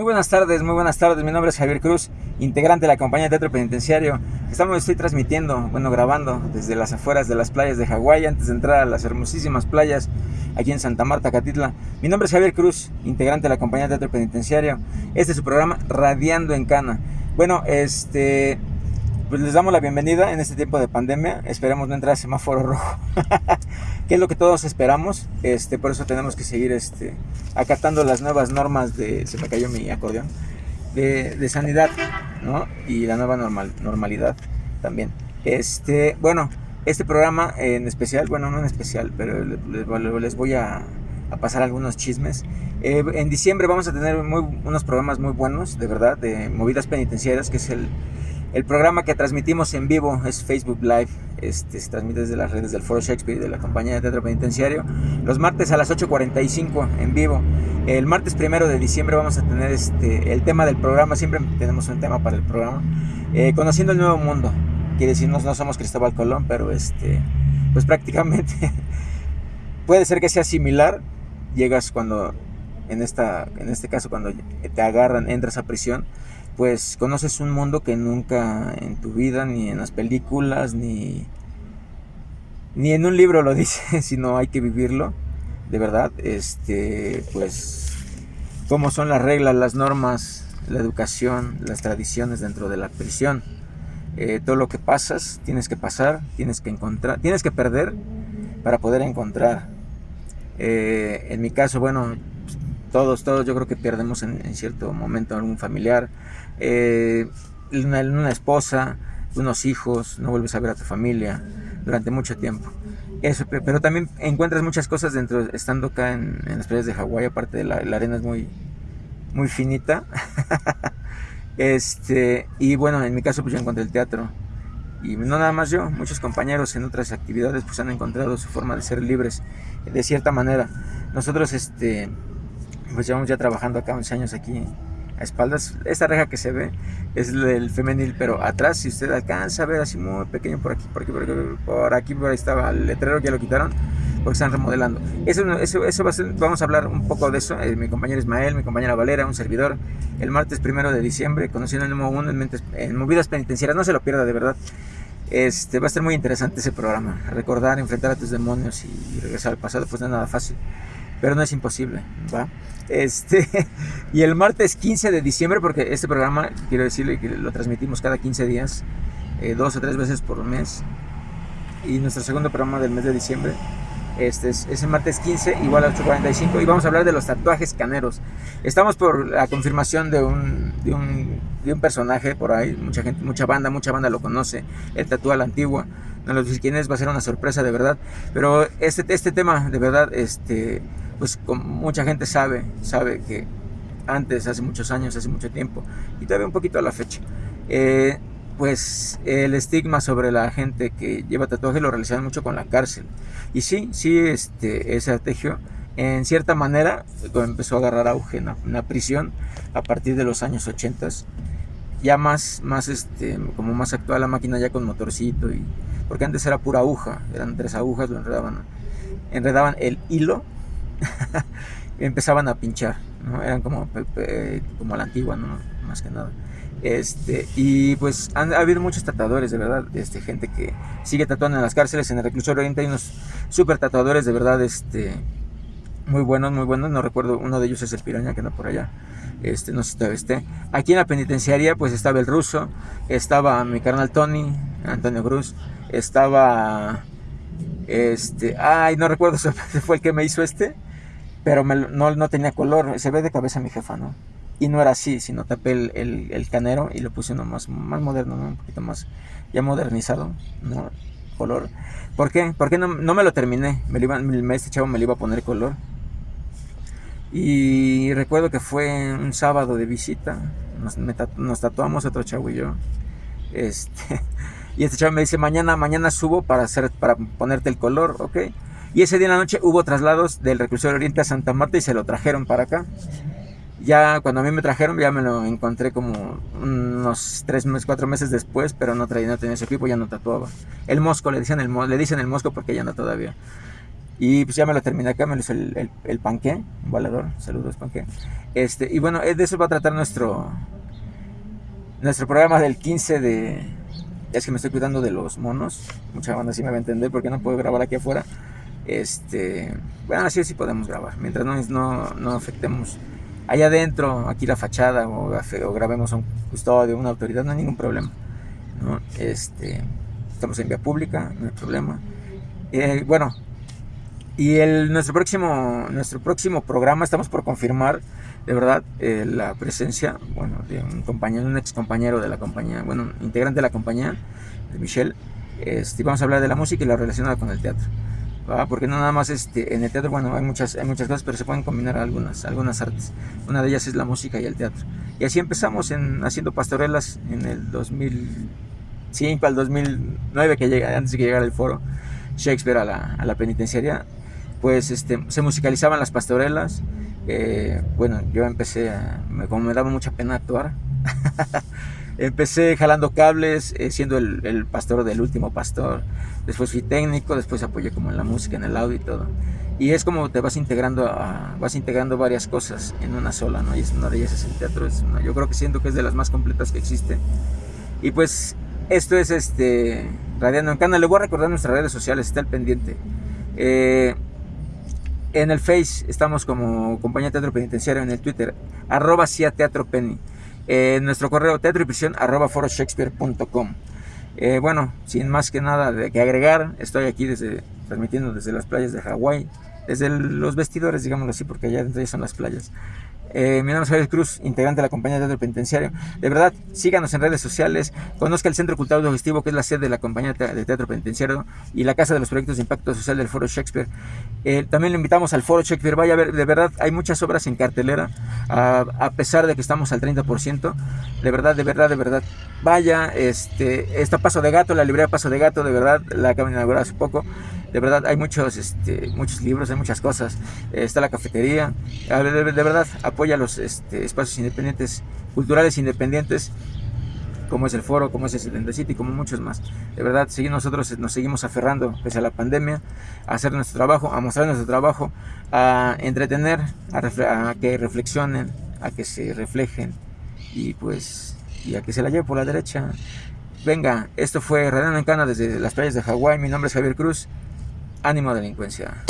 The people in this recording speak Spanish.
Muy buenas tardes, muy buenas tardes. Mi nombre es Javier Cruz, integrante de la compañía de teatro penitenciario. Estamos, estoy transmitiendo, bueno, grabando desde las afueras de las playas de Hawái antes de entrar a las hermosísimas playas aquí en Santa Marta, Catitla. Mi nombre es Javier Cruz, integrante de la compañía de teatro penitenciario. Este es su programa Radiando en Cana. Bueno, este, pues les damos la bienvenida en este tiempo de pandemia. Esperemos no entrar a semáforo rojo, que es lo que todos esperamos. Este, por eso tenemos que seguir este, acatando las nuevas normas de. Se me cayó mi acordeón. De, de sanidad, ¿no? Y la nueva normal, normalidad también. Este, bueno, este programa en especial, bueno, no en especial, pero les, voy a, a, pasar algunos chismes. Eh, en diciembre vamos a tener muy, unos programas muy buenos, de verdad, de movidas penitenciarias, que es el el programa que transmitimos en vivo es Facebook Live. Este, se transmite desde las redes del Foro Shakespeare y de la compañía de teatro penitenciario. Los martes a las 8.45 en vivo. El martes primero de diciembre vamos a tener este, el tema del programa. Siempre tenemos un tema para el programa. Eh, conociendo el nuevo mundo. Quiere decir, no, no somos Cristóbal Colón, pero este, pues prácticamente puede ser que sea similar. Llegas cuando, en, esta, en este caso, cuando te agarran, entras a prisión pues conoces un mundo que nunca en tu vida, ni en las películas, ni, ni en un libro lo dice, sino hay que vivirlo, de verdad, este, pues, cómo son las reglas, las normas, la educación, las tradiciones dentro de la prisión. Eh, todo lo que pasas, tienes que pasar, tienes que encontrar, tienes que perder para poder encontrar. Eh, en mi caso, bueno, todos, todos yo creo que perdemos en, en cierto momento algún familiar, eh, una, esposa, unos hijos, no vuelves a ver a tu familia durante mucho tiempo. Eso, pero también encuentras muchas cosas dentro, estando acá en, las playas de Hawái, aparte de la, arena es muy, muy finita. este, y bueno, en mi caso pues yo encontré el teatro. Y no nada más yo, muchos compañeros en otras actividades pues han encontrado su forma de ser libres de cierta manera. Nosotros este, pues llevamos ya trabajando acá 11 años aquí espaldas. Esta reja que se ve es el femenil, pero atrás, si usted alcanza a ver así muy pequeño por aquí, por aquí, por aquí, por aquí, por ahí estaba el letrero, ya lo quitaron porque están remodelando. Eso, eso, eso va a ser, vamos a hablar un poco de eso. Eh, mi compañero Ismael, mi compañera Valera, un servidor, el martes primero de diciembre, conociendo el nuevo mundo en, en movidas penitenciarias. No se lo pierda, de verdad. Este, va a ser muy interesante ese programa. Recordar, enfrentar a tus demonios y regresar al pasado, pues no es nada fácil pero no es imposible, ¿va? Este, y el martes 15 de diciembre, porque este programa, quiero decirle que lo transmitimos cada 15 días, eh, dos o tres veces por mes, y nuestro segundo programa del mes de diciembre, este es, el martes 15, igual a 8.45, y vamos a hablar de los tatuajes caneros. Estamos por la confirmación de un, de un, de un personaje por ahí, mucha gente, mucha banda, mucha banda lo conoce, el tatuaje la antigua. No lo sé quién es, va a ser una sorpresa de verdad. Pero este, este tema, de verdad, este, pues mucha gente sabe, sabe que antes, hace muchos años, hace mucho tiempo, y todavía un poquito a la fecha, eh, pues el estigma sobre la gente que lleva tatuaje lo realizaban mucho con la cárcel. Y sí, sí, este, ese artegio en cierta manera empezó a agarrar auge en la, prisión a partir de los años 80 ya más más este como más actual la máquina ya con motorcito y porque antes era pura aguja eran tres agujas lo enredaban enredaban el hilo empezaban a pinchar, ¿no? Eran como, como la antigua, ¿no? Más que nada. Este, y pues han, ha habido muchos tatuadores, de verdad, este, gente que sigue tatuando en las cárceles, en el reclusorio oriente hay unos super tatuadores, de verdad, este, muy buenos, muy buenos, no recuerdo, uno de ellos es el Piraña que anda por allá, este, no sé si todavía esté. Aquí en la penitenciaría pues estaba el ruso, estaba mi carnal Tony, Antonio Cruz, estaba, este, ay, no recuerdo si fue el que me hizo este, pero no, no, tenía color, se ve de cabeza mi jefa, ¿no? Y no era así, sino tapé el, el, canero y lo puse uno más, más moderno, ¿no? Un poquito más ya modernizado, ¿no? Color. ¿Por qué? Porque no, no me lo terminé, me lo este chavo me lo iba a poner color. Y recuerdo que fue un sábado de visita, nos tatuamos otro chavo y yo. Este, y este chavo me dice, mañana, mañana subo para, hacer, para ponerte el color, ¿ok? Y ese día en la noche hubo traslados del reclusorio Oriente a Santa Marta y se lo trajeron para acá. Ya cuando a mí me trajeron, ya me lo encontré como unos tres meses, cuatro meses después, pero no traía, no tenía ese equipo, ya no tatuaba. El mosco, le dicen el, le dicen el mosco porque ya no todavía. Y pues ya me lo terminé acá, me lo hizo el, el, el panqué, un balador, saludos panqué. Este, y bueno, de eso va a tratar nuestro, nuestro programa del 15 de... Es que me estoy cuidando de los monos, mucha banda sí me va a entender porque no puedo grabar aquí afuera. Este, bueno, así sí podemos grabar, mientras no, no, no afectemos allá adentro, aquí la fachada o, grabemos a un custodio, una autoridad, no hay ningún problema. ¿no? Este, estamos en vía pública, no hay problema. Eh, bueno, y el, nuestro, próximo, nuestro próximo programa estamos por confirmar de verdad eh, la presencia bueno, de un compañero, un ex compañero de la compañía, bueno, integrante de la compañía, de Michelle. Este, vamos a hablar de la música y la relacionada con el teatro. Porque no nada más este, en el teatro, bueno, hay muchas, hay muchas cosas, pero se pueden combinar algunas, algunas artes. Una de ellas es la música y el teatro. Y así empezamos en, haciendo pastorelas en el 2005 al 2009, que llega, antes de que llegara el foro Shakespeare a la, a la penitenciaria, pues este, se musicalizaban las pastorelas. Eh, bueno, yo empecé, a, como me daba mucha pena actuar, empecé jalando cables, eh, siendo el, el, pastor del último pastor. Después fui técnico, después apoyé como en la música, en el audio y todo. Y es como te vas integrando, a, vas integrando varias cosas en una sola, ¿no? Y es una de ellas es el teatro. Es una, yo creo que siento que es de las más completas que existe. Y pues esto es este Radiando en Cana. Le voy a recordar nuestras redes sociales, está el pendiente. Eh, en el Face estamos como Compañía Teatro Penitenciario, en el Twitter, arroba Cia Teatro Penny. Eh, nuestro correo teatro y prisión arroba foroshakespeare.com. Eh, bueno, sin más que nada de que agregar, estoy aquí desde, transmitiendo desde las playas de Hawái, desde los vestidores, digámoslo así, porque allá dentro son las playas. Eh, mi nombre es Javier Cruz, integrante de la compañía de teatro penitenciario. De verdad, síganos en redes sociales, conozca el Centro Cultural Digestivo, que es la sede de la compañía de teatro penitenciario y la Casa de los Proyectos de Impacto Social del Foro Shakespeare. Eh, también le invitamos al Foro Shakespeare, vaya a ver, de verdad, hay muchas obras en cartelera, a, a pesar de que estamos al 30%, de verdad, de verdad, de verdad. Vaya, este, está Paso de Gato, la librería Paso de Gato, de verdad, la acaban de inaugurar hace poco. De verdad, hay muchos, este, muchos libros, hay muchas cosas. Eh, está la cafetería. De, de, verdad, apoya los este, espacios independientes, culturales independientes, como es el foro, como es el 77 y como muchos más. De verdad, sí, nosotros nos seguimos aferrando, pese a la pandemia, a hacer nuestro trabajo, a mostrar nuestro trabajo, a entretener, a, a que reflexionen, a que se reflejen y pues y a que se la lleve por la derecha. Venga, esto fue Renan en Cana desde las playas de Hawái. Mi nombre es Javier Cruz. Ánimo delincuencia.